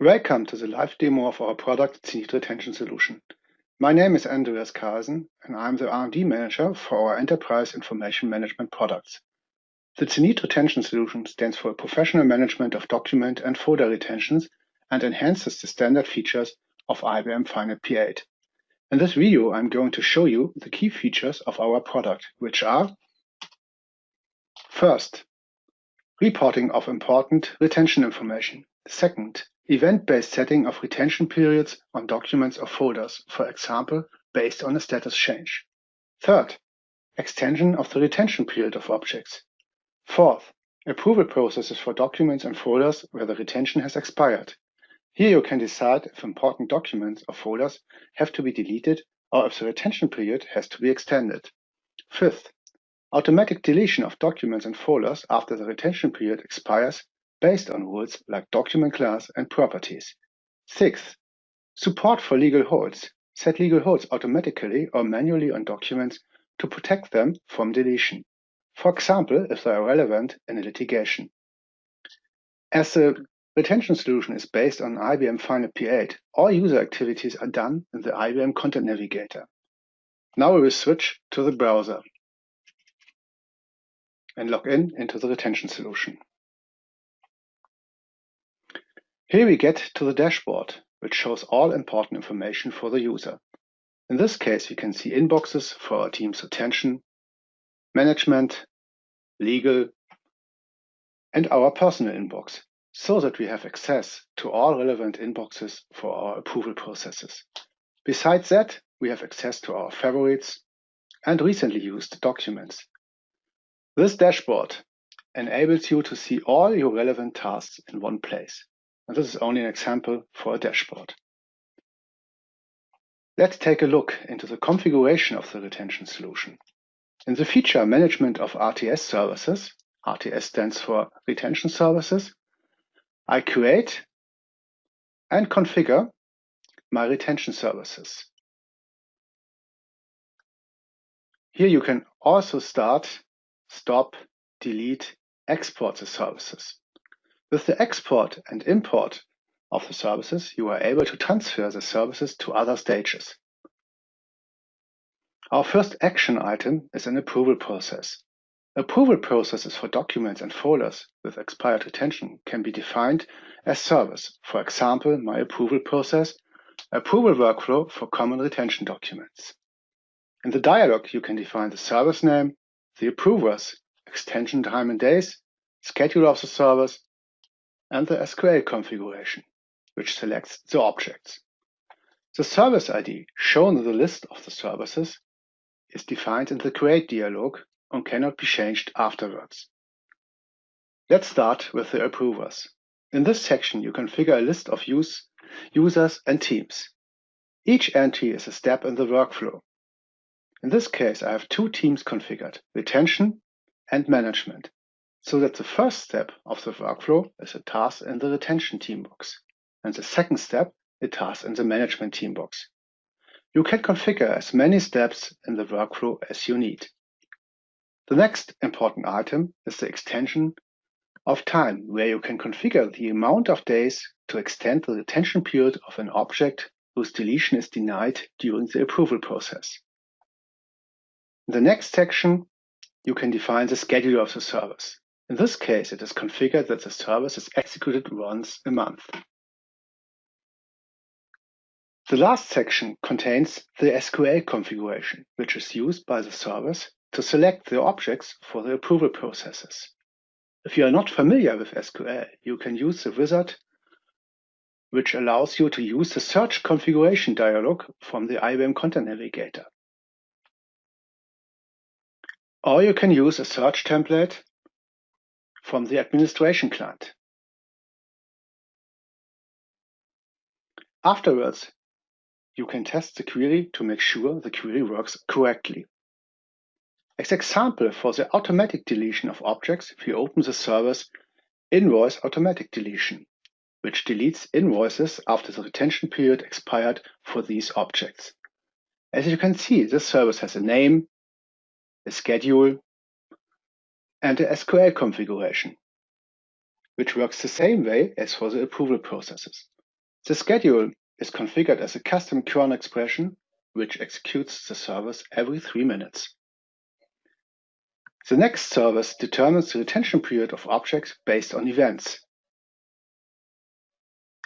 Welcome to the live demo of our product, Zenith Retention Solution. My name is Andreas Carlsen, and I'm the R&D manager for our enterprise information management products. The Zenith Retention Solution stands for professional management of document and folder retentions and enhances the standard features of IBM FileNet P8. In this video, I'm going to show you the key features of our product, which are First, reporting of important retention information. Second, Event-based setting of retention periods on documents or folders, for example, based on a status change. Third, extension of the retention period of objects. Fourth, approval processes for documents and folders where the retention has expired. Here you can decide if important documents or folders have to be deleted or if the retention period has to be extended. Fifth, automatic deletion of documents and folders after the retention period expires based on rules like document class and properties. Sixth, support for legal holds. Set legal holds automatically or manually on documents to protect them from deletion. For example, if they are relevant in a litigation. As the retention solution is based on IBM FileNet P8, all user activities are done in the IBM Content Navigator. Now we will switch to the browser and log in into the retention solution. Here we get to the dashboard, which shows all important information for the user. In this case, we can see inboxes for our team's attention, management, legal, and our personal inbox, so that we have access to all relevant inboxes for our approval processes. Besides that, we have access to our favorites and recently used documents. This dashboard enables you to see all your relevant tasks in one place. And this is only an example for a dashboard. Let's take a look into the configuration of the retention solution. In the feature management of RTS services, RTS stands for retention services, I create and configure my retention services. Here you can also start, stop, delete, export the services. With the export and import of the services, you are able to transfer the services to other stages. Our first action item is an approval process. Approval processes for documents and folders with expired retention can be defined as service. For example, my approval process, approval workflow for common retention documents. In the dialog, you can define the service name, the approvers, extension time and days, schedule of the service, and the SQL configuration, which selects the objects. The service ID shown in the list of the services is defined in the create dialog and cannot be changed afterwards. Let's start with the approvers. In this section, you configure a list of use, users and teams. Each entry is a step in the workflow. In this case, I have two teams configured, retention and management so that the first step of the workflow is a task in the retention team box, and the second step a task in the management team box. You can configure as many steps in the workflow as you need. The next important item is the extension of time, where you can configure the amount of days to extend the retention period of an object whose deletion is denied during the approval process. In the next section, you can define the schedule of the service. In this case, it is configured that the service is executed once a month. The last section contains the SQL configuration, which is used by the service to select the objects for the approval processes. If you are not familiar with SQL, you can use the wizard, which allows you to use the search configuration dialog from the IBM Content Navigator. Or you can use a search template from the administration client. Afterwards, you can test the query to make sure the query works correctly. As example for the automatic deletion of objects, we open the service Invoice Automatic Deletion, which deletes invoices after the retention period expired for these objects. As you can see, this service has a name, a schedule, and a SQL configuration, which works the same way as for the approval processes. The schedule is configured as a custom cron expression which executes the service every three minutes. The next service determines the retention period of objects based on events.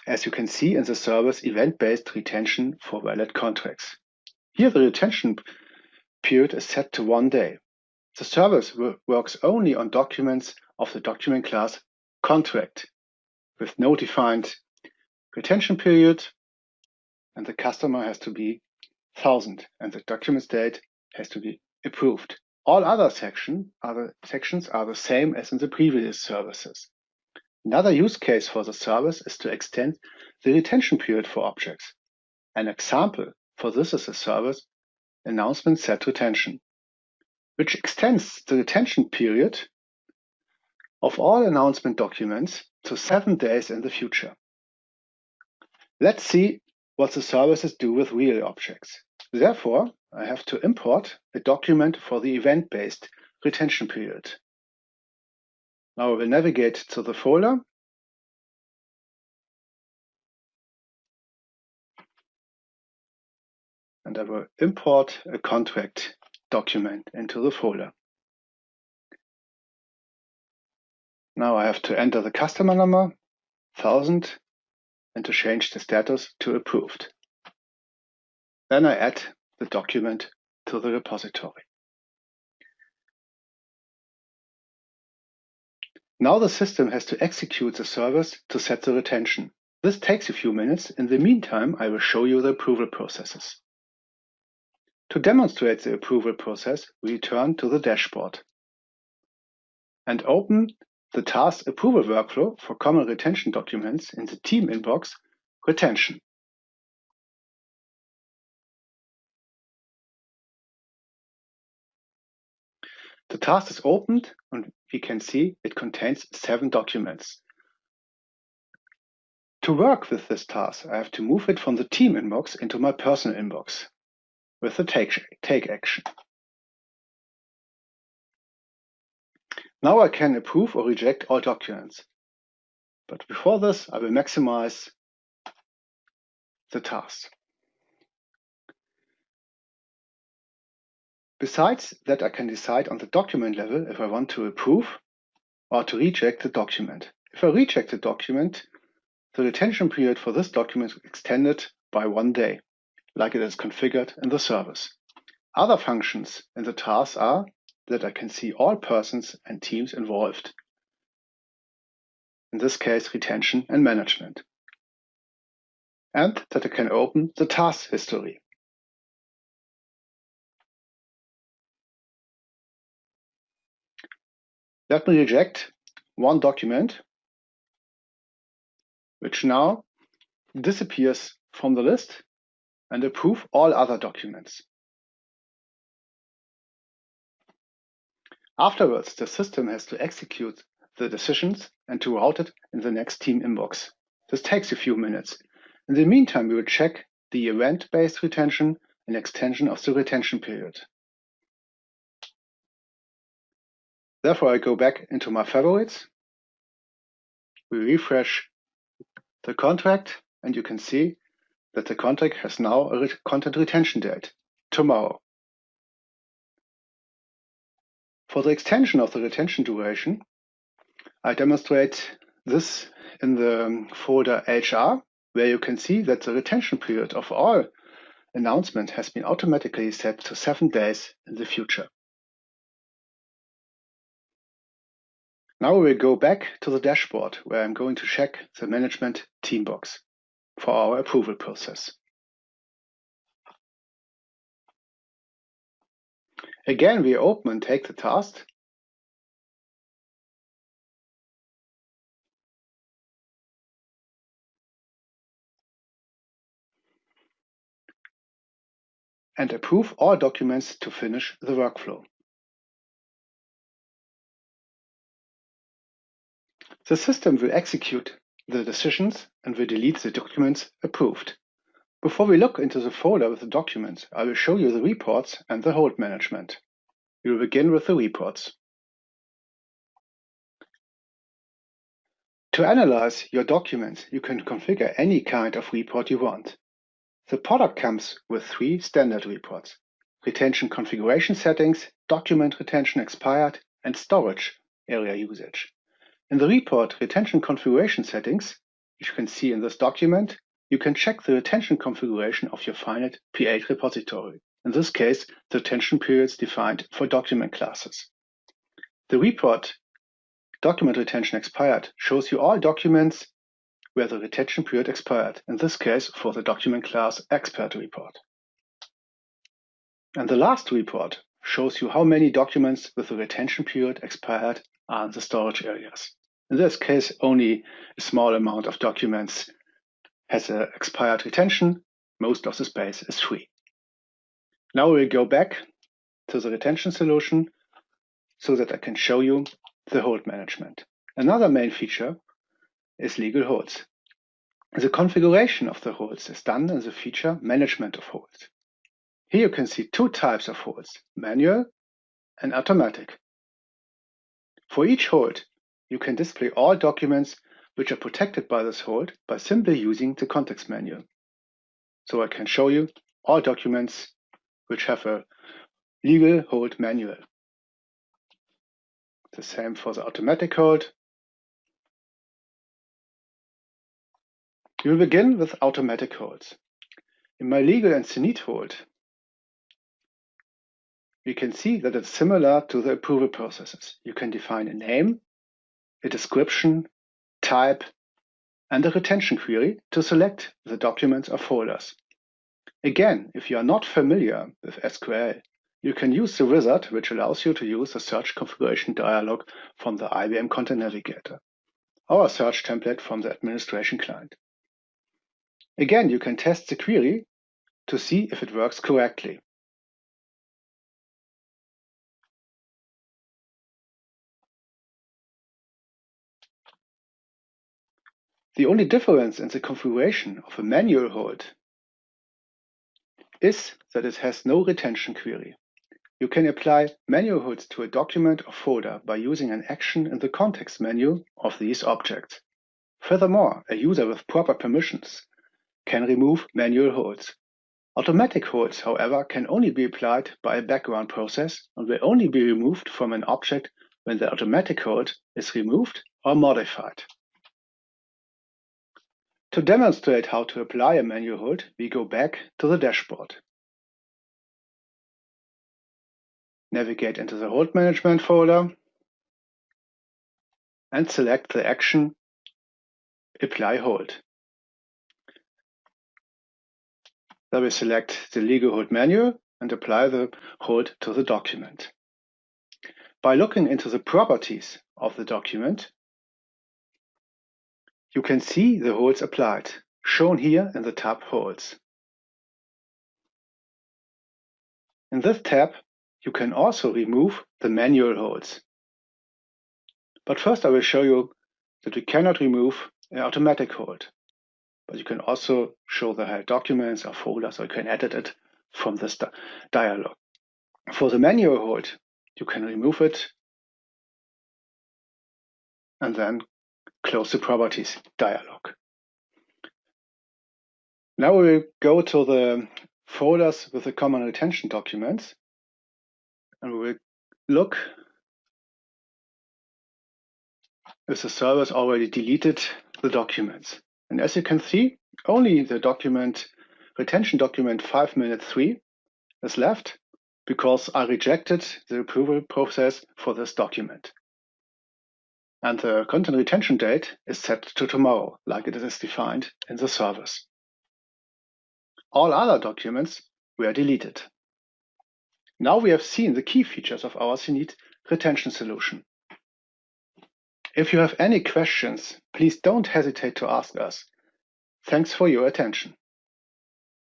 As you can see in the service event-based retention for valid contracts. Here the retention period is set to one day. The service works only on documents of the document class contract with no defined retention period and the customer has to be 1000 and the document state has to be approved. All other section the, sections are the same as in the previous services. Another use case for the service is to extend the retention period for objects. An example for this is a service announcement set retention which extends the retention period of all announcement documents to seven days in the future. Let's see what the services do with real objects. Therefore, I have to import a document for the event-based retention period. Now I will navigate to the folder and I will import a contract document into the folder. Now I have to enter the customer number, 1000, and to change the status to approved. Then I add the document to the repository. Now the system has to execute the service to set the retention. This takes a few minutes. In the meantime, I will show you the approval processes. To demonstrate the approval process, we return to the dashboard and open the task approval workflow for common retention documents in the team inbox retention. The task is opened and we can see it contains seven documents. To work with this task, I have to move it from the team inbox into my personal inbox with the take, take action. Now I can approve or reject all documents. But before this, I will maximize the task. Besides that, I can decide on the document level if I want to approve or to reject the document. If I reject the document, the retention period for this document is extended by one day like it is configured in the service. Other functions in the task are that I can see all persons and teams involved. In this case, retention and management. And that I can open the task history. Let me reject one document, which now disappears from the list and approve all other documents. Afterwards, the system has to execute the decisions and to route it in the next team inbox. This takes a few minutes. In the meantime, we will check the event-based retention and extension of the retention period. Therefore, I go back into my favorites. We refresh the contract and you can see that the contract has now a content retention date, tomorrow. For the extension of the retention duration, I demonstrate this in the folder HR, where you can see that the retention period of all announcement has been automatically set to seven days in the future. Now we will go back to the dashboard where I'm going to check the management team box for our approval process. Again, we open and take the task. and approve all documents to finish the workflow. The system will execute the decisions and we delete the documents approved. Before we look into the folder with the documents, I will show you the reports and the hold management. We will begin with the reports. To analyze your documents, you can configure any kind of report you want. The product comes with three standard reports. Retention configuration settings, document retention expired, and storage area usage. In the report retention configuration settings, which you can see in this document, you can check the retention configuration of your FileNet P8 repository. In this case, the retention periods defined for document classes. The report document retention expired shows you all documents where the retention period expired, in this case for the document class expert report. And the last report shows you how many documents with the retention period expired are in the storage areas. In this case, only a small amount of documents has an expired retention. Most of the space is free. Now we'll go back to the retention solution so that I can show you the hold management. Another main feature is legal holds. The configuration of the holds is done in the feature Management of Holds. Here you can see two types of holds, manual and automatic. For each hold, you can display all documents which are protected by this hold by simply using the context menu. So I can show you all documents which have a legal hold manual. The same for the automatic hold We will begin with automatic holds. In my legal and CNIT hold, we can see that it's similar to the approval processes. You can define a name, a description, type, and a retention query to select the documents or folders. Again, if you are not familiar with SQL, you can use the wizard, which allows you to use the search configuration dialog from the IBM Content Navigator, or a search template from the administration client. Again, you can test the query to see if it works correctly. The only difference in the configuration of a manual hold is that it has no retention query. You can apply manual holds to a document or folder by using an action in the context menu of these objects. Furthermore, a user with proper permissions can remove manual holds. Automatic holds, however, can only be applied by a background process and will only be removed from an object when the automatic hold is removed or modified. To demonstrate how to apply a manual hold, we go back to the dashboard. Navigate into the hold management folder and select the action Apply Hold. Then we select the legal hold manual and apply the hold to the document. By looking into the properties of the document, you can see the holds applied, shown here in the tab Holds. In this tab, you can also remove the manual holds. But first I will show you that we cannot remove an automatic hold but you can also show the held documents or folders, or you can edit it from this di dialog. For the manual hold, you can remove it and then close the properties dialog. Now we will go to the folders with the common retention documents and we will look if the servers already deleted the documents. And as you can see, only the document retention document 5 minute 3 is left because I rejected the approval process for this document. And the content retention date is set to tomorrow, like it is defined in the service. All other documents were deleted. Now we have seen the key features of our CNIT retention solution. If you have any questions, please don't hesitate to ask us. Thanks for your attention.